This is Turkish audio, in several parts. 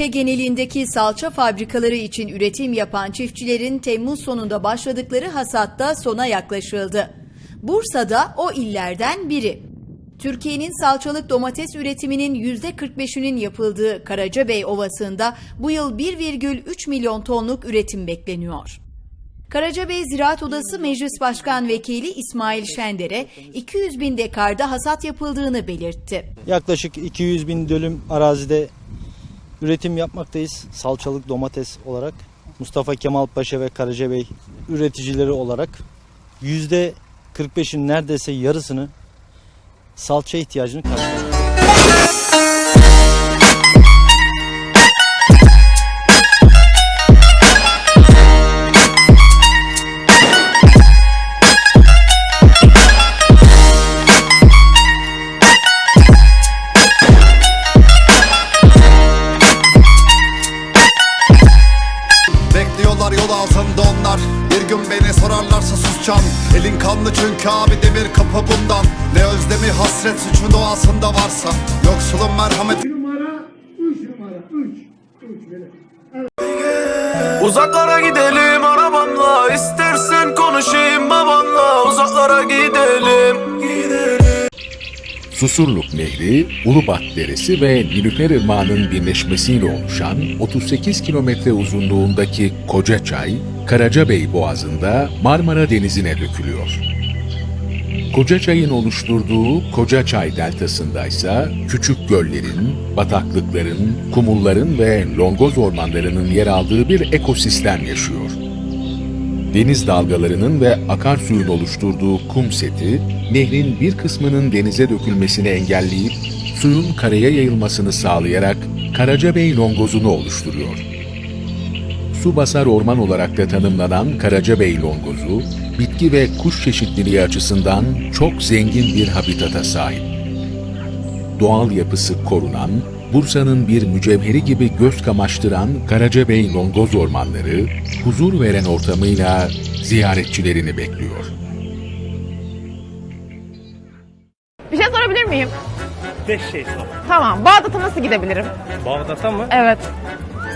Ülke genelindeki salça fabrikaları için üretim yapan çiftçilerin Temmuz sonunda başladıkları hasatta sona yaklaşıldı. Bursa'da o illerden biri. Türkiye'nin salçalık domates üretiminin %45'inin yapıldığı Karacabey Ovası'nda bu yıl 1,3 milyon tonluk üretim bekleniyor. Karacabey Ziraat Odası Meclis Başkan Vekili İsmail Şender'e 200 bin dekarda hasat yapıldığını belirtti. Yaklaşık 200 bin dönüm arazide üretim yapmaktayız. Salçalık domates olarak. Mustafa Kemal Paşa ve Karacabey üreticileri olarak %45'in neredeyse yarısını salça ihtiyacını karşılıyor. Abi demir kapı bundan Ne özlemi hasret suçun doğasında varsa Yoksulun merhameti numara, üç numara, üç. Üç böyle. Uzaklara gidelim arabamla istersen konuşayım babanla Uzaklara gidelim Susurluk Nehri, Ulubat Deresi ve Nilüfer Irmağı'nın birleşmesiyle oluşan 38 kilometre uzunluğundaki Kocaçay, Karacabey Boğazı'nda Marmara Denizi'ne dökülüyor. Kocaçay'ın oluşturduğu Kocaçay Deltası'nda ise küçük göllerin, bataklıkların, kumulların ve longoz ormanlarının yer aldığı bir ekosistem yaşıyor. Deniz dalgalarının ve akarsuyun oluşturduğu kum seti, nehrin bir kısmının denize dökülmesini engelleyip suyun karaya yayılmasını sağlayarak Karacabey longozunu oluşturuyor. Su basar orman olarak da tanımlanan Karacabey longozu, bitki ve kuş çeşitliliği açısından çok zengin bir habitata sahip. Doğal yapısı korunan, Bursa'nın bir mücevheri gibi göz kamaştıran Karacabey longoz ormanları, huzur veren ortamıyla ziyaretçilerini bekliyor. Bir şey sorabilir miyim? Beş şey sor. Tamam. Bağdat'a nasıl gidebilirim? Bağdat'a mı? Evet.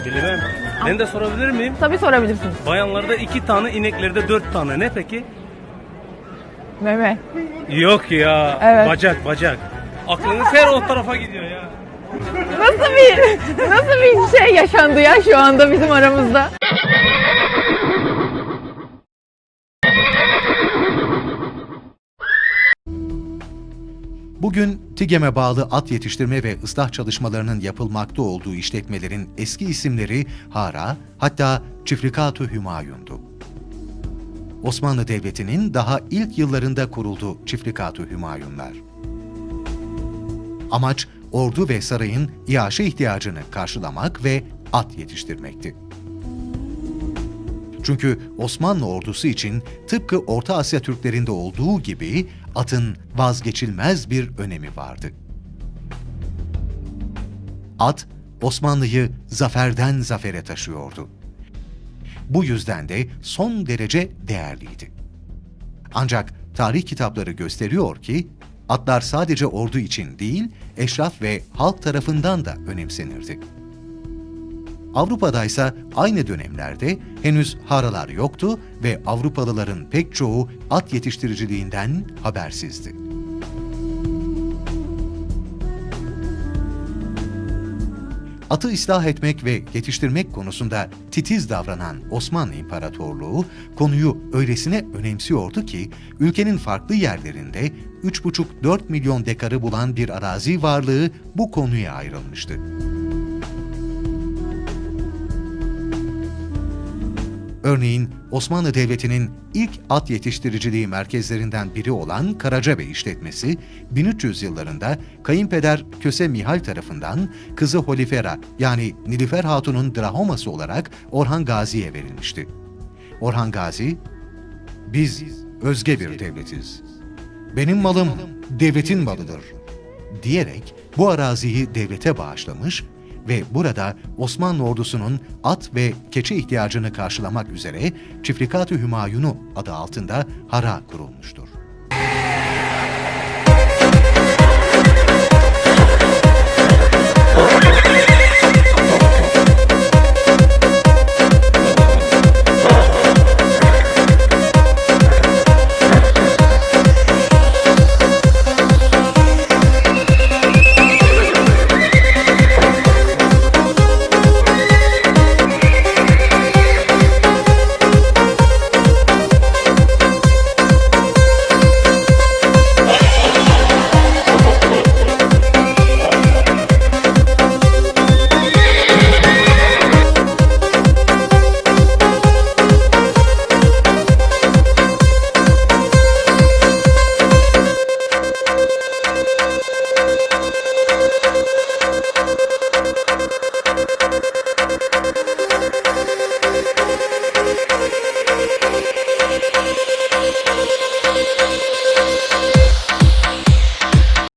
Bilmem. Ben de sorabilir miyim? Tabii sorabilirsiniz. Bayanlarda iki tane, ineklerde dört tane. Ne peki? Meme. Yok ya. Evet. Bacak, bacak. Aklınız her o tarafa gidiyor ya. Nasıl bir nasıl bir şey yaşandı ya şu anda bizim aramızda? Bugün TİGEM'e bağlı at yetiştirme ve ıslah çalışmalarının yapılmakta olduğu işletmelerin eski isimleri Hara, hatta Çifrikatu Hümayun'du. Osmanlı Devleti'nin daha ilk yıllarında kuruldu Çifrikatu Hümayunlar. Amaç, ordu ve sarayın iaşe ihtiyacını karşılamak ve at yetiştirmekti. Çünkü Osmanlı ordusu için tıpkı Orta Asya Türklerinde olduğu gibi atın vazgeçilmez bir önemi vardı. At, Osmanlı'yı zaferden zafere taşıyordu. Bu yüzden de son derece değerliydi. Ancak tarih kitapları gösteriyor ki, atlar sadece ordu için değil, eşraf ve halk tarafından da önemsenirdi. Avrupa'da ise aynı dönemlerde henüz haralar yoktu ve Avrupalıların pek çoğu at yetiştiriciliğinden habersizdi. Atı ıslah etmek ve yetiştirmek konusunda titiz davranan Osmanlı İmparatorluğu konuyu öylesine önemsiyordu ki ülkenin farklı yerlerinde 3,5-4 milyon dekarı bulan bir arazi varlığı bu konuya ayrılmıştı. Örneğin Osmanlı Devleti'nin ilk at yetiştiriciliği merkezlerinden biri olan Karacabey işletmesi 1300 yıllarında kayınpeder Köse Mihal tarafından kızı Holifera yani Nilüfer Hatun'un drahoması olarak Orhan Gazi'ye verilmişti. Orhan Gazi, biz özge bir devletiz. Benim malım devletin malıdır diyerek bu araziyi devlete bağışlamış ve burada Osmanlı ordusunun at ve keçi ihtiyacını karşılamak üzere Çifrikat-ı Hümayunu adı altında hara kurulmuştur.